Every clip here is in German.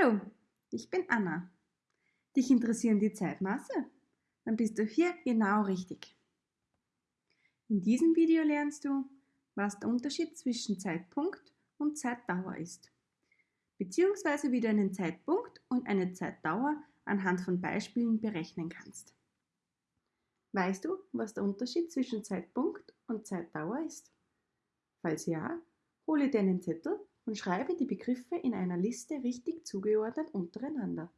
Hallo, ich bin Anna. Dich interessieren die Zeitmaße? Dann bist du hier genau richtig. In diesem Video lernst du, was der Unterschied zwischen Zeitpunkt und Zeitdauer ist, beziehungsweise wie du einen Zeitpunkt und eine Zeitdauer anhand von Beispielen berechnen kannst. Weißt du, was der Unterschied zwischen Zeitpunkt und Zeitdauer ist? Falls ja, hole dir einen Zettel und schreibe die Begriffe in einer Liste richtig zugeordnet untereinander.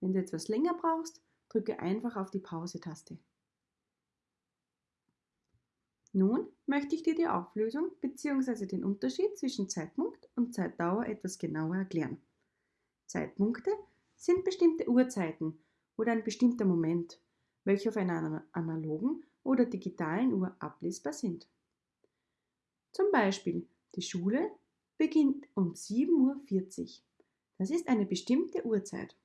Wenn du etwas länger brauchst, drücke einfach auf die Pause-Taste. Nun möchte ich dir die Auflösung bzw. den Unterschied zwischen Zeitpunkt und Zeitdauer etwas genauer erklären. Zeitpunkte sind bestimmte Uhrzeiten oder ein bestimmter Moment, welche auf einer analogen oder digitalen Uhr ablesbar sind. Zum Beispiel die Schule beginnt um 7.40 Uhr. Das ist eine bestimmte Uhrzeit.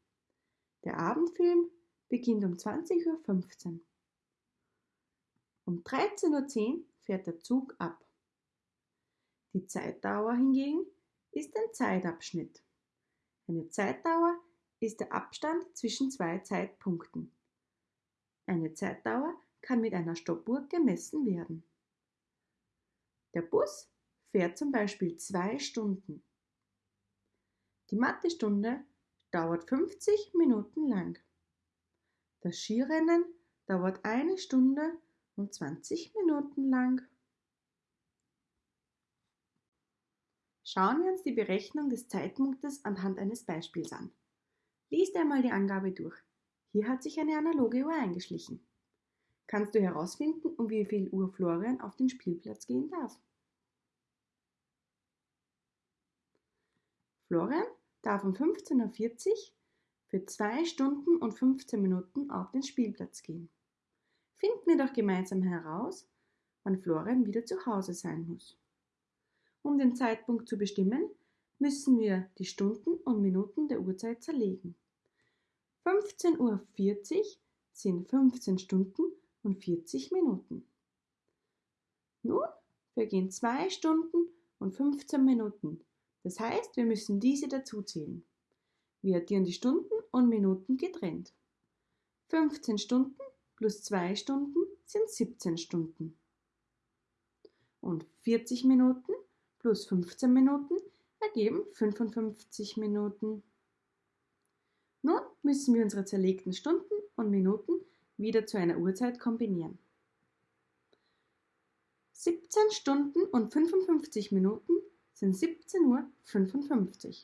Der Abendfilm beginnt um 20.15 Uhr. Um 13.10 Uhr fährt der Zug ab. Die Zeitdauer hingegen ist ein Zeitabschnitt. Eine Zeitdauer ist der Abstand zwischen zwei Zeitpunkten. Eine Zeitdauer kann mit einer Stoppuhr gemessen werden. Der Bus fährt zum Beispiel zwei Stunden. Die Mathestunde dauert 50 Minuten lang. Das Skirennen dauert eine Stunde und 20 Minuten lang. Schauen wir uns die Berechnung des Zeitpunktes anhand eines Beispiels an. Lies einmal die Angabe durch. Hier hat sich eine analoge Uhr eingeschlichen. Kannst du herausfinden, um wie viel Uhr Florian auf den Spielplatz gehen darf? Florian darf um 15.40 Uhr für 2 Stunden und 15 Minuten auf den Spielplatz gehen. Finden wir doch gemeinsam heraus, wann Florian wieder zu Hause sein muss. Um den Zeitpunkt zu bestimmen, müssen wir die Stunden und Minuten der Uhrzeit zerlegen. 15.40 Uhr sind 15 Stunden und 40 Minuten. Nun vergehen 2 Stunden und 15 Minuten das heißt, wir müssen diese dazuzählen. Wir addieren die Stunden und Minuten getrennt. 15 Stunden plus 2 Stunden sind 17 Stunden. Und 40 Minuten plus 15 Minuten ergeben 55 Minuten. Nun müssen wir unsere zerlegten Stunden und Minuten wieder zu einer Uhrzeit kombinieren. 17 Stunden und 55 Minuten sind 17.55 Uhr.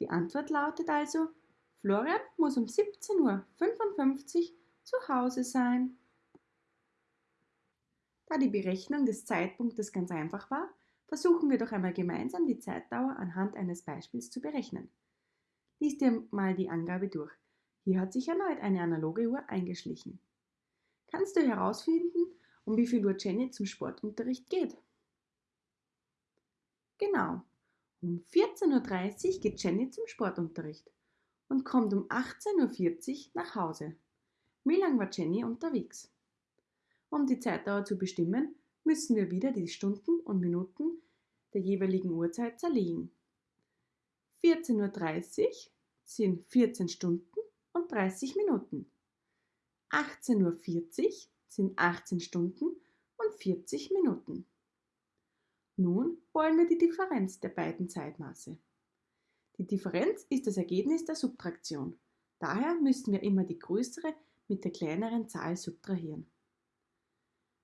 Die Antwort lautet also, Florian muss um 17.55 Uhr zu Hause sein. Da die Berechnung des Zeitpunktes ganz einfach war, versuchen wir doch einmal gemeinsam die Zeitdauer anhand eines Beispiels zu berechnen. Lies dir mal die Angabe durch. Hier hat sich erneut eine analoge Uhr eingeschlichen. Kannst du herausfinden, um wie viel Uhr Jenny zum Sportunterricht geht? Genau. Um 14.30 Uhr geht Jenny zum Sportunterricht und kommt um 18.40 Uhr nach Hause. Wie lang war Jenny unterwegs? Um die Zeitdauer zu bestimmen, müssen wir wieder die Stunden und Minuten der jeweiligen Uhrzeit zerlegen. 14.30 Uhr sind 14 Stunden und 30 Minuten. 18.40 Uhr sind 18 Stunden und 40 Minuten. Nun wollen wir die Differenz der beiden Zeitmaße. Die Differenz ist das Ergebnis der Subtraktion. Daher müssen wir immer die größere mit der kleineren Zahl subtrahieren.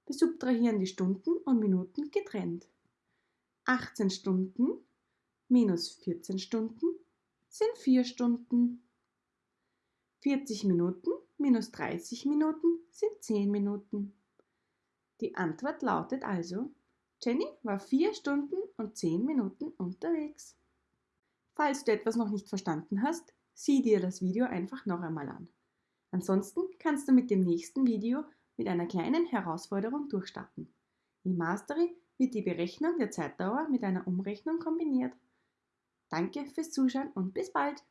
Wir subtrahieren die Stunden und Minuten getrennt. 18 Stunden minus 14 Stunden sind 4 Stunden. 40 Minuten minus 30 Minuten sind 10 Minuten. Die Antwort lautet also Jenny war vier Stunden und zehn Minuten unterwegs. Falls du etwas noch nicht verstanden hast, sieh dir das Video einfach noch einmal an. Ansonsten kannst du mit dem nächsten Video mit einer kleinen Herausforderung durchstarten. Im Mastery wird die Berechnung der Zeitdauer mit einer Umrechnung kombiniert. Danke fürs Zuschauen und bis bald!